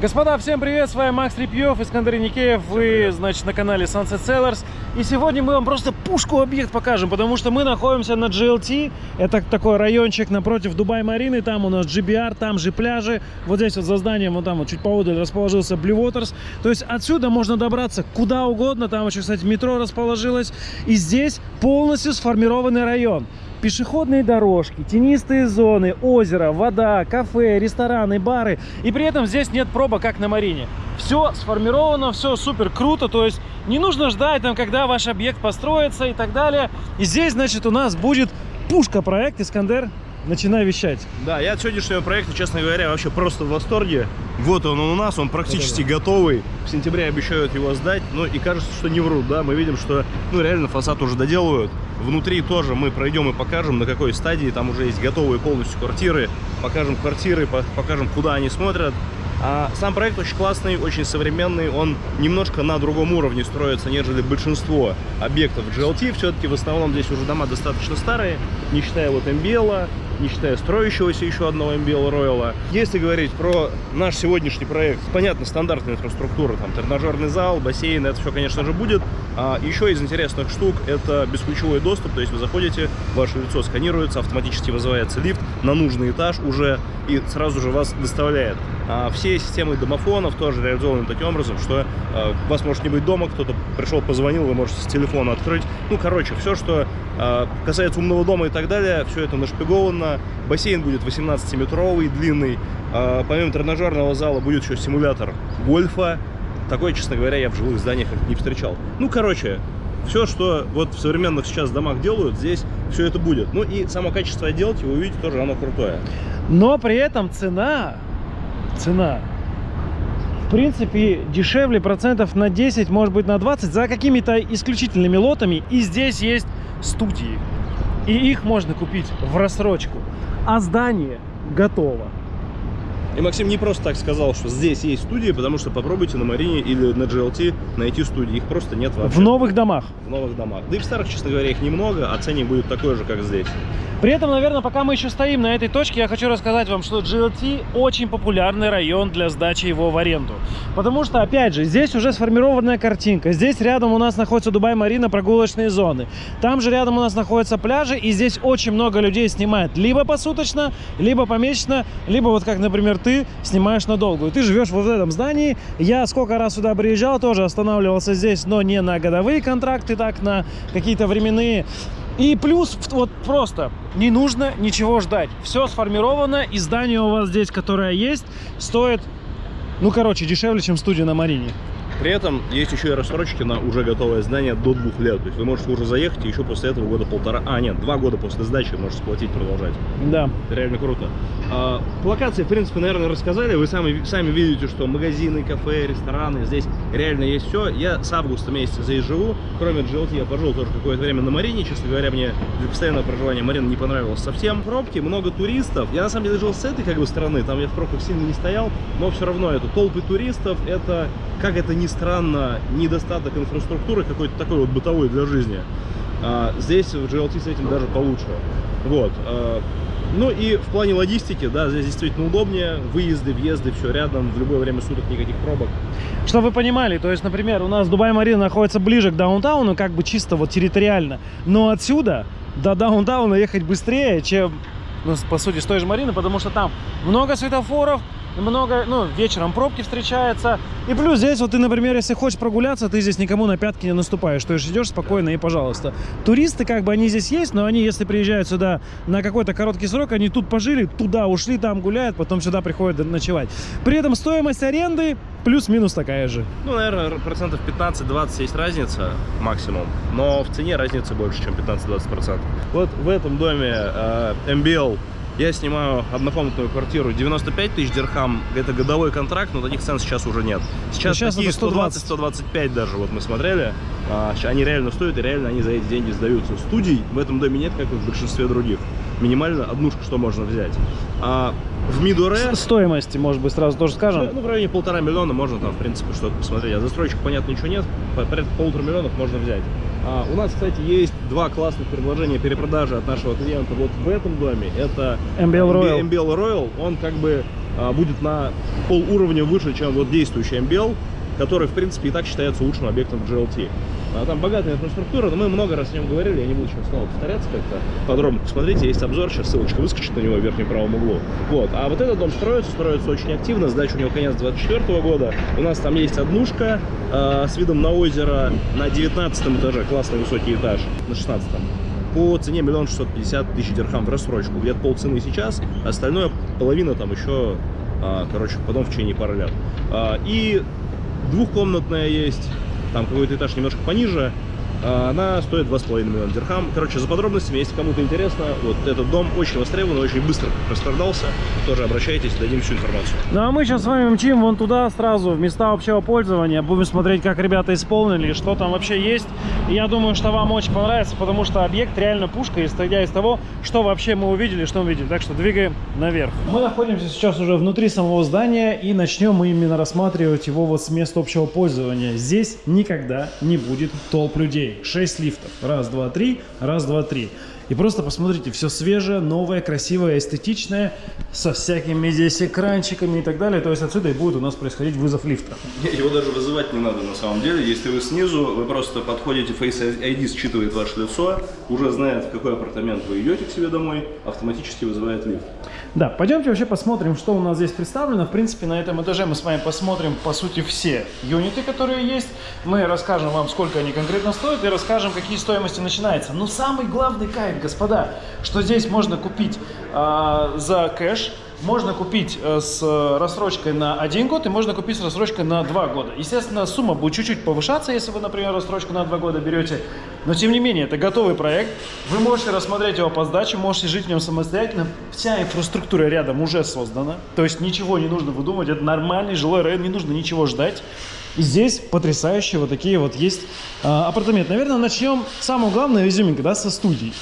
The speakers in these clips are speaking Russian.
Господа, всем привет, с вами Макс Репьев, Искандер Никеев, вы, значит, на канале Sunset Sellers. И сегодня мы вам просто пушку-объект покажем, потому что мы находимся на GLT, это такой райончик напротив Дубай-Марины, там у нас GBR, там же пляжи, вот здесь вот за зданием, вот там вот чуть поодаль расположился Blue Waters, то есть отсюда можно добраться куда угодно, там еще, кстати, метро расположилось, и здесь полностью сформированный район пешеходные дорожки, тенистые зоны, озеро, вода, кафе, рестораны, бары. И при этом здесь нет проба, как на Марине. Все сформировано, все супер круто, то есть не нужно ждать, там, когда ваш объект построится и так далее. И здесь, значит, у нас будет пушка проект Искандер. Начинай вещать. Да, я от сегодняшнего проекта, честно говоря, вообще просто в восторге. Вот он у нас, он практически да -да -да. готовый. В сентябре обещают его сдать, ну и кажется, что не врут, да. Мы видим, что, ну, реально фасад уже доделывают. Внутри тоже мы пройдем и покажем, на какой стадии. Там уже есть готовые полностью квартиры. Покажем квартиры, покажем, куда они смотрят. А сам проект очень классный, очень современный, он немножко на другом уровне строится, нежели большинство объектов GLT. Все-таки в основном здесь уже дома достаточно старые, не считая вот MBL, не считая строящегося еще одного MBL Royal. Если говорить про наш сегодняшний проект, понятно, стандартная инфраструктура, там тренажерный зал, бассейн, это все, конечно же, будет. А еще из интересных штук это бесключевой доступ, то есть вы заходите, ваше лицо сканируется, автоматически вызывается лифт на нужный этаж уже и сразу же вас доставляет. А все системы домофонов тоже реализованы таким образом, что э, вас может не быть дома, кто-то пришел, позвонил, вы можете с телефона открыть. Ну, короче, все, что э, касается умного дома и так далее, все это нашпиговано. Бассейн будет 18-метровый, длинный. Э, помимо тренажерного зала будет еще симулятор гольфа. Такое, честно говоря, я в жилых зданиях не встречал. Ну, короче, все, что вот в современных сейчас домах делают, здесь все это будет. Ну и само качество отделки, вы увидите, тоже оно крутое. Но при этом цена цена. В принципе дешевле процентов на 10 может быть на 20 за какими-то исключительными лотами. И здесь есть студии. И их можно купить в рассрочку. А здание готово и Максим не просто так сказал, что здесь есть студии, потому что попробуйте на Марине или на GLT найти студии. Их просто нет вообще. В новых домах. В новых домах. Да и в старых, честно говоря, их немного, а ценник будет такой же, как здесь. При этом, наверное, пока мы еще стоим на этой точке, я хочу рассказать вам, что GLT очень популярный район для сдачи его в аренду. Потому что, опять же, здесь уже сформированная картинка. Здесь рядом у нас находится Дубай-Марина, прогулочные зоны. Там же рядом у нас находятся пляжи, и здесь очень много людей снимает. Либо посуточно, либо помесячно, либо вот как, например, ты снимаешь надолго. Ты живешь вот в этом здании. Я сколько раз сюда приезжал, тоже останавливался здесь, но не на годовые контракты, так на какие-то временные. И плюс, вот просто, не нужно ничего ждать. Все сформировано, и здание у вас здесь, которое есть, стоит, ну, короче, дешевле, чем студия на Марине. При этом есть еще и рассрочки на уже готовое здание до двух лет. То есть вы можете уже заехать и еще после этого года полтора... А, нет, два года после сдачи можете сплатить, продолжать. Да. Это реально круто. А, по локации, в принципе, наверное, рассказали. Вы сами, сами видите, что магазины, кафе, рестораны, здесь реально есть все. Я с августа месяца здесь живу. Кроме GLT я пожил тоже какое-то время на Марине. Честно говоря, мне для постоянного проживания Марина не понравилось совсем. Пробки, много туристов. Я на самом деле жил с этой как бы стороны. Там я в пробках сильно не стоял. Но все равно это толпы туристов. Это, как это ни странно, недостаток инфраструктуры какой-то такой вот бытовой для жизни. А, здесь в GLT с этим даже получше. Вот. А, ну и в плане логистики, да, здесь действительно удобнее. Выезды, въезды, все рядом, в любое время суток никаких пробок. Чтобы вы понимали, то есть, например, у нас Дубай-Марина находится ближе к даунтауну, как бы чисто вот территориально. Но отсюда до даунтауна ехать быстрее, чем, ну, по сути, с той же Марины, потому что там много светофоров, много, ну, вечером пробки встречаются. И плюс здесь вот ты, например, если хочешь прогуляться, ты здесь никому на пятки не наступаешь. То есть идешь спокойно и пожалуйста. Туристы, как бы, они здесь есть, но они, если приезжают сюда на какой-то короткий срок, они тут пожили, туда ушли, там гуляют, потом сюда приходят ночевать. При этом стоимость аренды плюс-минус такая же. Ну, наверное, процентов 15-20 есть разница максимум, но в цене разница больше, чем 15-20%. Вот в этом доме э, MBL я снимаю однокомнатную квартиру 95 тысяч дирхам. Это годовой контракт, но таких цен сейчас уже нет. Сейчас, сейчас такие 120-125 даже, вот мы смотрели. А, они реально стоят, и реально они за эти деньги сдаются. Студий в этом доме нет, как и в большинстве других. Минимально однушка, что можно взять. А в Мидуре... Стоимости, может быть, сразу тоже скажем? Ну, в районе полтора миллиона можно там, в принципе, что-то посмотреть. А застройщик, понятно, ничего нет. Порядка полутора миллионов можно взять. А, у нас, кстати, есть два классных предложения перепродажи от нашего клиента вот в этом доме. Это MBL Royal. MBL Royal. Он как бы а, будет на пол уровня выше, чем вот действующий MBL, который, в принципе, и так считается лучшим объектом GLT. А там богатая инфраструктура, но мы много раз о нем говорили, я не буду сейчас снова повторяться как-то. Подробно посмотрите, есть обзор, сейчас ссылочка выскочит на него в верхнем правом углу. Вот, а вот этот дом строится, строится очень активно, сдача у него конец 24 года. У нас там есть однушка э, с видом на озеро на 19 этаже, классный высокий этаж, на 16 по цене миллион шестьсот пятьдесят тысяч дирхам в рассрочку. Где-то полцены сейчас, остальное половина там еще, а, короче, потом в течение пары лет. А, и двухкомнатная есть, там какой-то этаж немножко пониже, она стоит 2,5 миллиона дирхам. Короче, за подробностями, если кому-то интересно, вот этот дом очень востребован, очень быстро распродался. Тоже обращайтесь, дадим всю информацию. Ну а мы сейчас с вами мчим вон туда сразу, в места общего пользования. Будем смотреть, как ребята исполнили, что там вообще есть. Я думаю, что вам очень понравится, потому что объект реально пушка, исходя из того, что вообще мы увидели, что мы видели. Так что двигаем наверх. Мы находимся сейчас уже внутри самого здания и начнем мы именно рассматривать его вот с места общего пользования. Здесь никогда не будет толп людей. 6 лифтов. Раз, два, три, раз, два, три. И просто посмотрите, все свежее, новое, красивое, эстетичное, со всякими здесь экранчиками и так далее. То есть отсюда и будет у нас происходить вызов лифта. Его даже вызывать не надо на самом деле. Если вы снизу, вы просто подходите, Face ID считывает ваше лицо, уже знает, в какой апартамент вы идете к себе домой, автоматически вызывает лифт. Да, пойдемте вообще посмотрим, что у нас здесь представлено. В принципе, на этом этаже мы с вами посмотрим, по сути, все юниты, которые есть. Мы расскажем вам, сколько они конкретно стоят, и расскажем, какие стоимости начинаются. Но самый главный кайф, господа, что здесь можно купить э, за кэш, можно купить э, с рассрочкой на один год и можно купить с рассрочкой на два года. Естественно, сумма будет чуть-чуть повышаться, если вы, например, рассрочку на два года берете. Но, тем не менее, это готовый проект. Вы можете рассмотреть его по сдаче, можете жить в нем самостоятельно. Вся инфраструктура рядом уже создана. То есть ничего не нужно выдумывать. Это нормальный жилой район, не нужно ничего ждать. И здесь потрясающие вот такие вот есть э, апартаменты. Наверное, начнем, самое главное, изюминка, да, со студий.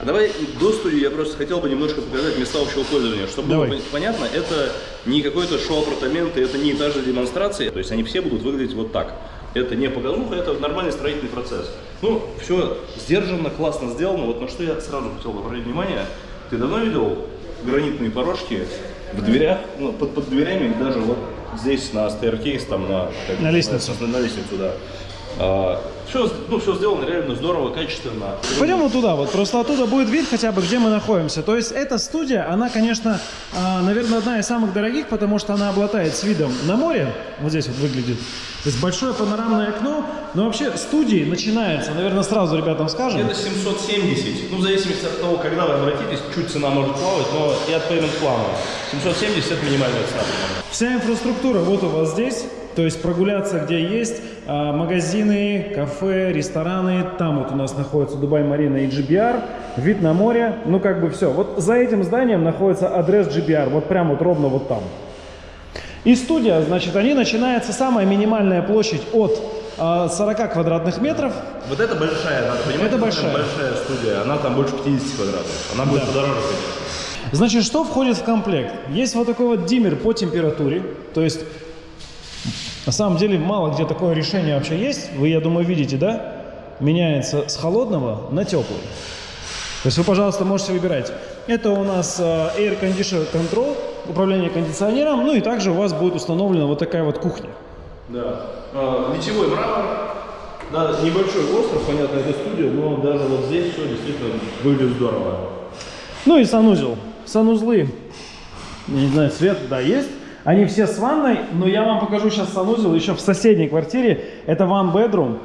А давай до студии я просто хотел бы немножко показать места общего пользования. Чтобы Давай. было понятно, это не какой-то шоу-апартаменты, это не этажные демонстрации. То есть они все будут выглядеть вот так. Это не показуха, это нормальный строительный процесс. Ну, все сдержанно, классно сделано. Вот на что я сразу хотел бы обратить внимание. Ты давно видел гранитные порожки в дверях, ну, под, под дверями, даже вот здесь на стейркейс, там на... как На лестницу. называется, На лестницу, да. Все, ну, все сделано реально здорово, качественно. Пойдем вот туда, вот просто оттуда будет вид хотя бы, где мы находимся. То есть эта студия, она, конечно, а, наверное, одна из самых дорогих, потому что она обладает с видом на море. Вот здесь вот выглядит. То есть большое панорамное окно. Но вообще студии начинаются, наверное, сразу ребятам скажем. Это 770. Ну, в зависимости от того, когда вы обратитесь, чуть цена может плавать, но и от payment плана. 770 это минимальная цена. Вся инфраструктура вот у вас здесь. То есть прогуляться где есть, а, магазины, кафе, рестораны. Там вот у нас находится Дубай Марина и GBR. Вид на море. Ну как бы все. Вот за этим зданием находится адрес GBR. Вот прям вот ровно вот там. И студия, значит, они начинается самая минимальная площадь от а, 40 квадратных метров. Вот это большая, надо понимать, Это большая. большая студия. Она там больше 50 квадратов. Она будет Да. подороже, конечно. Значит, что входит в комплект? Есть вот такой вот диммер по температуре. То есть, на самом деле, мало где такое решение вообще есть. Вы, я думаю, видите, да? Меняется с холодного на теплый. То есть вы, пожалуйста, можете выбирать. Это у нас э, Air Conditioner Control, управление кондиционером. Ну и также у вас будет установлена вот такая вот кухня. Да. А, Литьевой мрамор. Да, небольшой остров, понятно, это студия, но даже вот здесь все действительно выглядит здорово. Ну и санузел. Санузлы, я не знаю, свет, да, есть. Они все с ванной, но я вам покажу сейчас санузел еще в соседней квартире. Это one bedroom.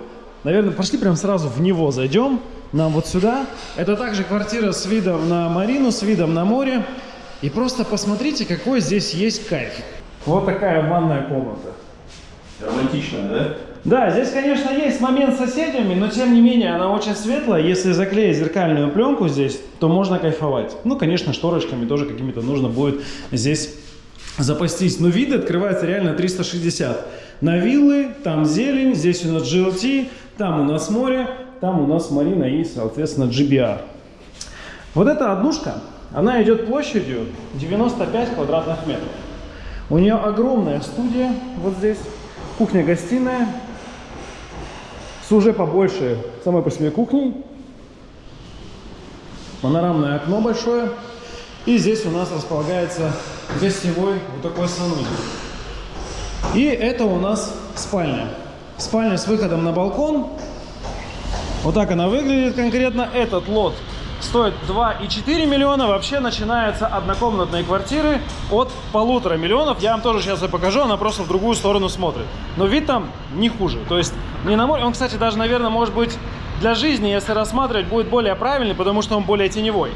Наверное, пошли прям сразу в него зайдем. Нам вот сюда. Это также квартира с видом на марину, с видом на море. И просто посмотрите, какой здесь есть кайф. Вот такая ванная комната. Романтично, да? Да, здесь, конечно, есть момент с соседями, но тем не менее она очень светлая. Если заклеить зеркальную пленку здесь, то можно кайфовать. Ну, конечно, шторочками тоже какими-то нужно будет здесь запастись. Но виды открываются реально 360. На виллы, там зелень, здесь у нас GLT, там у нас море, там у нас марина и, соответственно, GBR. Вот эта однушка, она идет площадью 95 квадратных метров. У нее огромная студия вот здесь, кухня-гостиная, с уже побольше самой по себе кухней, панорамное окно большое, и здесь у нас располагается гостевой вот такой санузел. И это у нас спальня. Спальня с выходом на балкон. Вот так она выглядит конкретно. Этот лот стоит 2,4 миллиона. Вообще начинаются однокомнатные квартиры от полутора миллионов. Я вам тоже сейчас и покажу, она просто в другую сторону смотрит. Но вид там не хуже. То есть не на море. Он, кстати, даже, наверное, может быть для жизни, если рассматривать, будет более правильный, потому что он более теневой.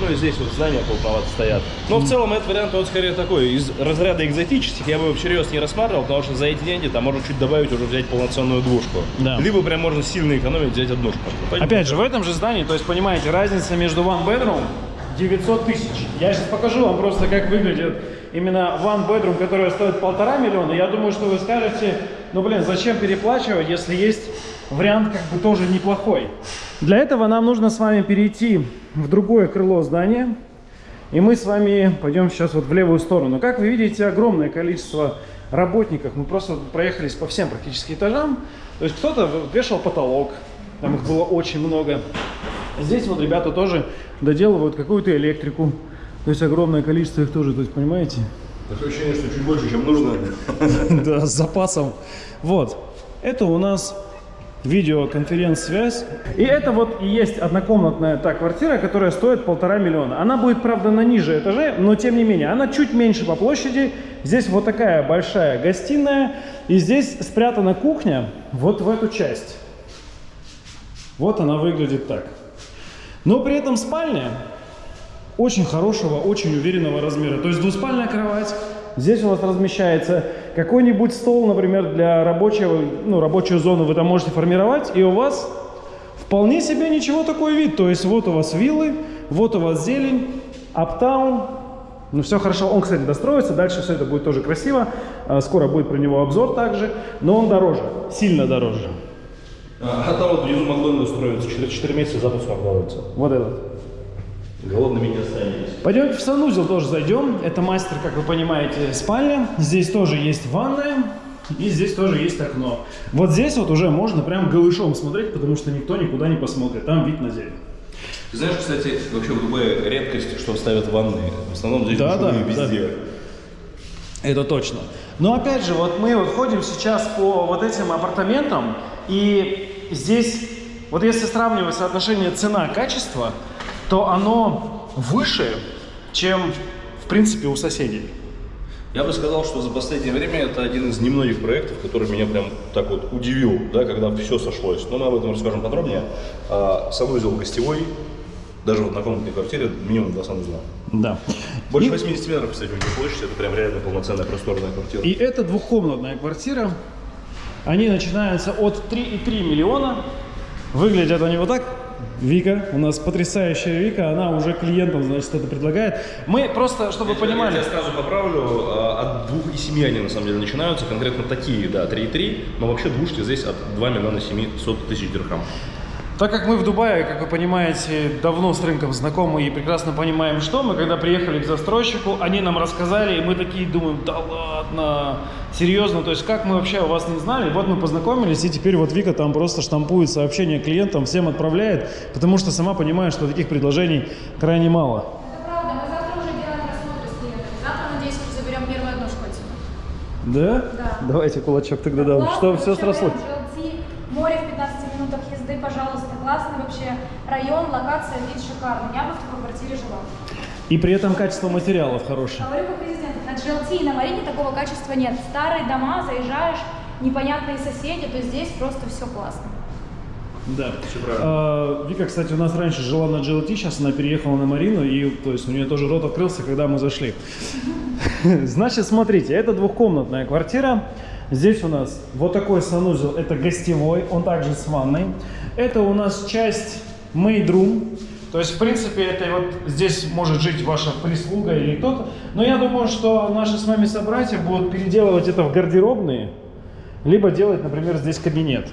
Ну и здесь вот здания полновато стоят. Но в целом этот вариант, он скорее такой, из разряда экзотических, я бы его всерьез не рассматривал, потому что за эти деньги там можно чуть добавить, уже взять полноценную двушку. Да. Либо прям можно сильно экономить, взять однушку. Пойдем. Опять же, в этом же здании, то есть, понимаете, разница между one bedroom 900 тысяч. Я сейчас покажу вам просто, как выглядит именно one bedroom, который стоит полтора миллиона. Я думаю, что вы скажете, ну, блин, зачем переплачивать, если есть вариант как бы тоже неплохой. Для этого нам нужно с вами перейти в другое крыло здания. И мы с вами пойдем сейчас вот в левую сторону. Как вы видите, огромное количество работников. Мы просто проехались по всем практически этажам. То есть кто-то вешал потолок, там их было очень много. Здесь вот ребята тоже доделывают какую-то электрику. То есть огромное количество их тоже, то есть понимаете? Такое ощущение, что чуть больше, чем нужно. Да, с запасом. Вот. Это у нас видеоконференц-связь. И это вот и есть однокомнатная та квартира, которая стоит полтора миллиона. Она будет, правда, на ниже этаже, но тем не менее, она чуть меньше по площади. Здесь вот такая большая гостиная, и здесь спрятана кухня вот в эту часть. Вот она выглядит так. Но при этом спальня очень хорошего, очень уверенного размера. То есть двуспальная кровать. Здесь у вас размещается какой-нибудь стол, например, для рабочего, ну, рабочую зону вы там можете формировать, и у вас вполне себе ничего такой вид. То есть вот у вас виллы, вот у вас зелень, аптаун. Ну, все хорошо. Он, кстати, достроится, дальше все это будет тоже красиво. А, Скоро будет про него обзор также, но он дороже, сильно дороже. А там вот внизу Макдональдс строится, через 4 месяца запуск Макдональдса. Вот этот. Голодными не останетесь. Пойдемте в санузел тоже зайдем. Это мастер, как вы понимаете, спальня. Здесь тоже есть ванная. И здесь тоже есть окно. Вот здесь вот уже можно прям голышом смотреть, потому что никто никуда не посмотрит. Там вид на зелень. Ты знаешь, кстати, вообще в Дубае редкость, что ставят ванны. В основном здесь Да, да, везде. Это точно. Но опять же, вот мы вот ходим сейчас по вот этим апартаментам, и здесь, вот если сравнивать соотношение цена-качество, то оно выше, чем, в принципе, у соседей. Я бы сказал, что за последнее время это один из немногих проектов, который меня прям так вот удивил, да, когда все сошлось. Но мы об этом расскажем подробнее. А, санузел гостевой, даже в однокомнатной квартире минимум два санузла. Да. Больше И- 80 метров, кстати, у них площадь, это прям реально полноценная просторная квартира. И это двухкомнатная квартира. Они начинаются от 3,3 миллиона. Выглядят они вот так. Вика, у нас потрясающая Вика, она уже клиентам, значит, это предлагает. Мы просто, чтобы вы понимали, Я сразу поправлю, а, от двух и семи они на самом деле начинаются, конкретно такие, да, 3,3, но вообще двушки здесь от 2 миллиона 700 тысяч дирхам. Так как мы в Дубае, как вы понимаете, давно с рынком знакомы и прекрасно понимаем, что мы, когда приехали к застройщику, они нам рассказали, и мы такие думаем, да ладно, серьезно, то есть как мы вообще о вас не знали? Вот мы познакомились, и теперь вот Вика там просто штампует сообщения клиентам, всем отправляет, потому что сама понимает, что таких предложений крайне мало. Это правда, мы завтра уже делаем рассмотры с клиентами. Завтра, надеюсь, уже заберем первую однушку отсюда. Да? Да. Давайте кулачок тогда дам, Классно, что все срослось. GLT, море в 15 минутах езды, пожалуйста. Классный вообще район, локация, вид шикарный. Я бы в такой квартире жила. И при этом качество материалов хорошее. Говорю как президент, на GLT и на Марине такого качества нет. Старые дома, заезжаешь, непонятные соседи, то здесь просто все классно. Да. Правильно. А, Вика, кстати, у нас раньше жила на GLT, сейчас она переехала на Марину, и то есть у нее тоже рот открылся, когда мы зашли. Значит, смотрите, это двухкомнатная квартира. Здесь у нас вот такой санузел, это гостевой, он также с ванной. Это у нас часть room. То есть, в принципе, это вот здесь может жить ваша прислуга или кто-то. Но я думаю, что наши с вами собратья будут переделывать это в гардеробные либо делать, например, здесь кабинет.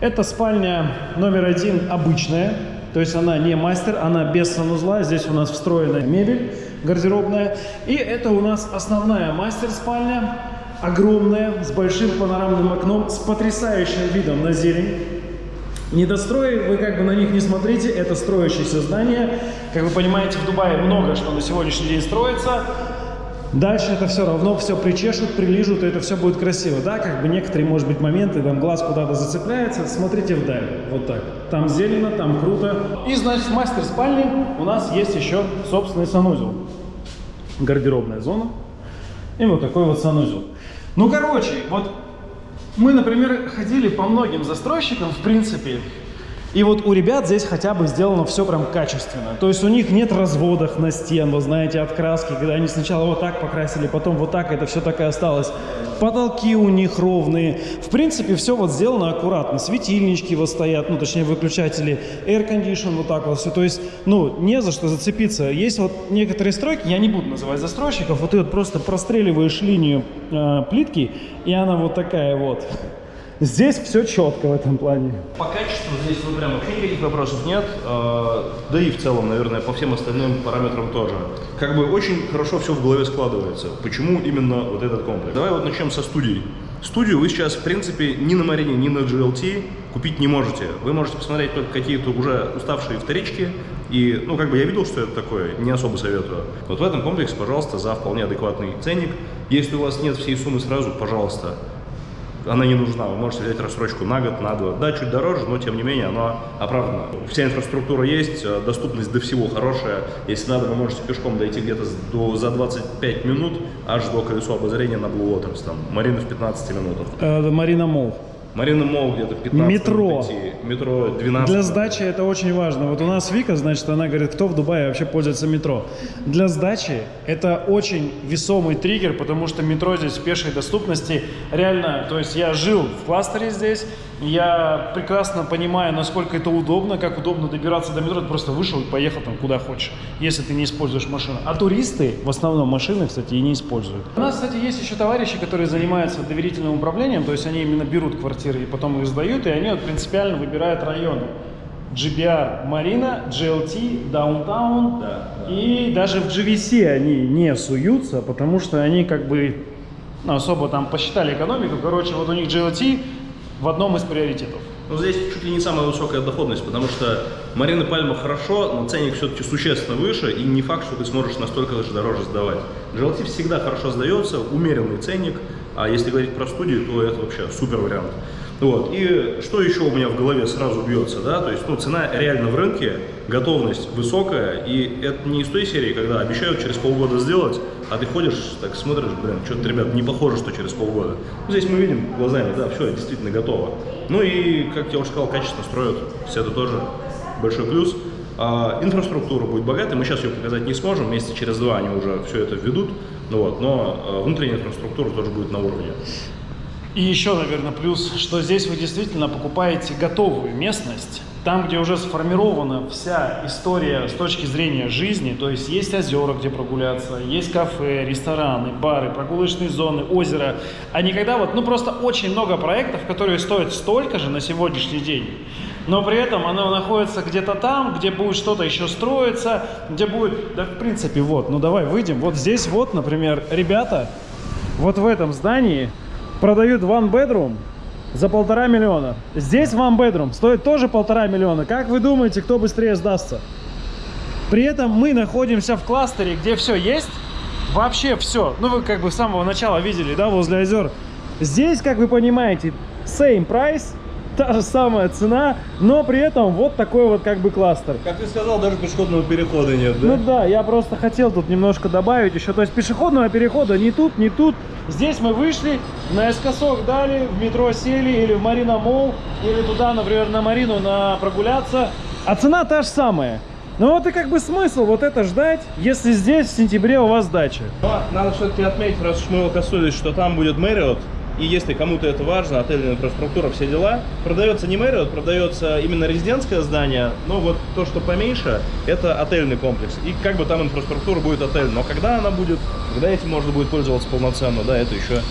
Это спальня номер один обычная, то есть она не мастер, она без санузла, здесь у нас встроенная мебель гардеробная. И это у нас основная мастер-спальня, огромная, с большим панорамным окном, с потрясающим видом на зелень. Недострои, вы как бы на них не смотрите, это строящееся здание. Как вы понимаете, в Дубае много что на сегодняшний день строится. Дальше это все равно все причешут, прилижут, и это все будет красиво. Да, как бы некоторые, может быть, моменты, там глаз куда-то зацепляется, смотрите вдаль, вот так. Там зелено, там круто. И, значит, в мастер спальне у нас есть еще собственный санузел. Гардеробная зона. И вот такой вот санузел. Ну, короче, вот мы, например, ходили по многим застройщикам, в принципе, и вот у ребят здесь хотя бы сделано все прям качественно. То есть у них нет разводов на стен, вы знаете, от краски, когда они сначала вот так покрасили, потом вот так, это все так и осталось. Потолки у них ровные. В принципе, все вот сделано аккуратно. Светильнички вот стоят, ну, точнее, выключатели, air condition вот так вот все. То есть, ну, не за что зацепиться. Есть вот некоторые стройки, я не буду называть застройщиков, вот ты вот просто простреливаешь линию э, плитки, и она вот такая вот. Здесь все четко в этом плане. По качеству здесь ну, прям вообще никаких вопросов нет. э, Да и в целом, наверное, по всем остальным параметрам тоже. Как бы очень хорошо все в голове складывается. Почему именно вот этот комплекс? Давай вот начнем со студий. Студию вы сейчас, в принципе, ни на Марине, ни на GLT купить не можете. Вы можете посмотреть только какие-то уже уставшие вторички. И, ну, как бы я видел, что это такое, не особо советую. Вот в этом комплексе, пожалуйста, за вполне адекватный ценник. Если у вас нет всей суммы сразу, пожалуйста, она не нужна. Вы можете взять рассрочку на год, на два. Да, чуть дороже, но тем не менее она оправдана. Вся инфраструктура есть, э, доступность до всего хорошая. Если надо, вы можете пешком дойти где-то до, за 25 минут аж до колесо обозрения на Blue Waters. Там, Марина в 15 минутах. Э, Марина Мол. Марина Мол где-то 15 Метро. Метро 12. Для сдачи это очень важно. Вот у нас Вика, значит, она говорит, кто в Дубае вообще пользуется метро. Для сдачи это очень весомый триггер, потому что метро здесь в пешей доступности реально, то есть я жил в кластере здесь, я прекрасно понимаю, насколько это удобно, как удобно добираться до метро, ты просто вышел и поехал там куда хочешь, если ты не используешь машину. А туристы в основном машины, кстати, и не используют. У нас, кстати, есть еще товарищи, которые занимаются доверительным управлением, то есть они именно берут квартиры и потом их сдают, и они вот принципиально выбирают районы. GBR Марина, GLT, Downtown Да, да. и даже в GVC они не суются, потому что они как бы ну, особо там посчитали экономику. Короче, вот у них GLT в одном из приоритетов. Ну, здесь чуть ли не самая высокая доходность, потому что Марина Пальма хорошо, но ценник все-таки существенно выше, и не факт, что ты сможешь настолько даже дороже сдавать. GLT всегда хорошо сдается, умеренный ценник, а если говорить про студию, то это вообще супер вариант. Вот. И что еще у меня в голове сразу бьется, да, то есть, ну, цена реально в рынке, готовность высокая, и это не из той серии, когда обещают через полгода сделать, а ты ходишь, так смотришь, блин, что-то, ребят, не похоже, что через полгода. Ну, здесь мы видим глазами, да, все, действительно готово. Ну и, как я уже сказал, качественно строят, все это тоже большой плюс. А, инфраструктура будет богатой, мы сейчас ее показать не сможем, месяца через два они уже все это введут, вот, но а, внутренняя инфраструктура тоже будет на уровне. И еще, наверное, плюс, что здесь вы действительно покупаете готовую местность, там, где уже сформирована вся история с точки зрения жизни, то есть есть озера, где прогуляться, есть кафе, рестораны, бары, прогулочные зоны, озеро, а не когда вот, ну просто очень много проектов, которые стоят столько же на сегодняшний день, но при этом оно находится где-то там, где будет что-то еще строиться, где будет, да в принципе, вот, ну давай выйдем, вот здесь вот, например, ребята, вот в этом здании продают one bedroom за полтора миллиона. Здесь one bedroom стоит тоже полтора миллиона. Как вы думаете, кто быстрее сдастся? При этом мы находимся в кластере, где все есть, вообще все. Ну, вы как бы с самого начала видели, да, возле озер. Здесь, как вы понимаете, same price, та же самая цена, но при этом вот такой вот как бы кластер. Как ты сказал, даже пешеходного перехода нет, Ну да, я просто хотел тут немножко добавить еще. То есть пешеходного перехода ни тут, ни тут. Здесь мы вышли, наискосок дали, в метро сели или в Марина Мол, или туда, например, на Марину на прогуляться. А цена та же самая. Ну вот и как бы смысл вот это ждать, если здесь в сентябре у вас дача. Но надо все-таки отметить, раз уж мы его коснулись, что там будет Marriott, и если кому-то это важно, отельная инфраструктура, все дела, продается не Marriott, продается именно резидентское здание, но вот то, что поменьше, это отельный комплекс. И как бы там инфраструктура будет отель. Но когда она будет, когда этим можно будет пользоваться полноценно, да, это еще,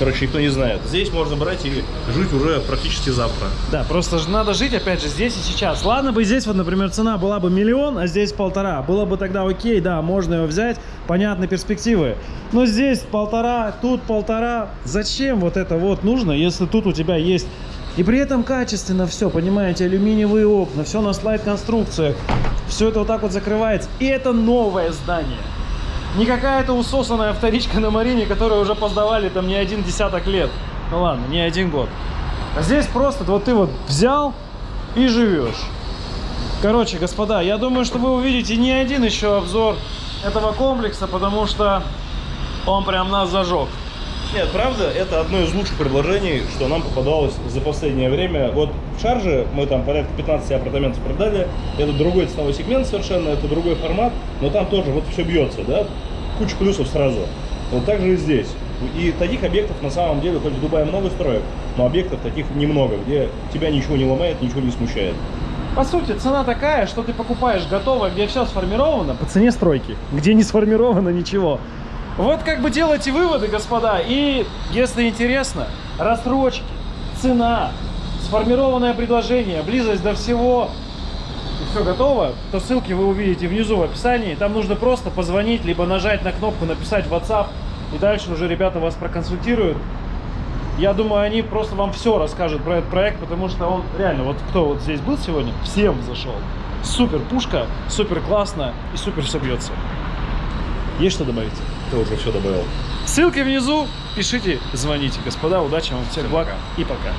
короче, никто не знает. Здесь можно брать и жить уже практически завтра. Да, просто же надо жить, опять же, здесь и сейчас. Ладно бы здесь вот, например, цена была бы миллион, а здесь полтора. Было бы тогда окей, да, можно его взять, понятны перспективы. Но здесь полтора, тут полтора. Зачем вот это вот нужно, если тут у тебя есть... И при этом качественно все, понимаете, алюминиевые окна, все на слайд-конструкциях. Все это вот так вот закрывается. И это новое здание. Не какая-то усосанная вторичка на Марине, которую уже поздавали там не один десяток лет. Ну ладно, не один год. А здесь просто вот ты вот взял и живешь. Короче, господа, я думаю, что вы увидите не один еще обзор этого комплекса, потому что он прям нас зажег. Нет, правда, это одно из лучших предложений, что нам попадалось за последнее время. Вот в Шарже мы там порядка 15 апартаментов продали. Это другой ценовой сегмент совершенно, это другой формат, но там тоже вот все бьется, да? Куча плюсов сразу. Вот так же и здесь. И таких объектов на самом деле, хоть в Дубае много строек, но объектов таких немного, где тебя ничего не ломает, ничего не смущает. По сути, цена такая, что ты покупаешь готовое, где все сформировано по цене стройки, где не сформировано ничего. Вот как бы делайте выводы, господа. И если интересно, рассрочки, цена, сформированное предложение, близость до всего, и все готово, то ссылки вы увидите внизу в описании. Там нужно просто позвонить, либо нажать на кнопку, написать WhatsApp, и дальше уже ребята вас проконсультируют. Я думаю, они просто вам все расскажут про этот проект, потому что он реально, вот кто вот здесь был сегодня, всем зашел. Супер пушка, супер классно и супер все бьется. Есть что добавить? Ты уже все добавил. Ссылки внизу, пишите, звоните. Господа, удачи вам, всех благ и пока.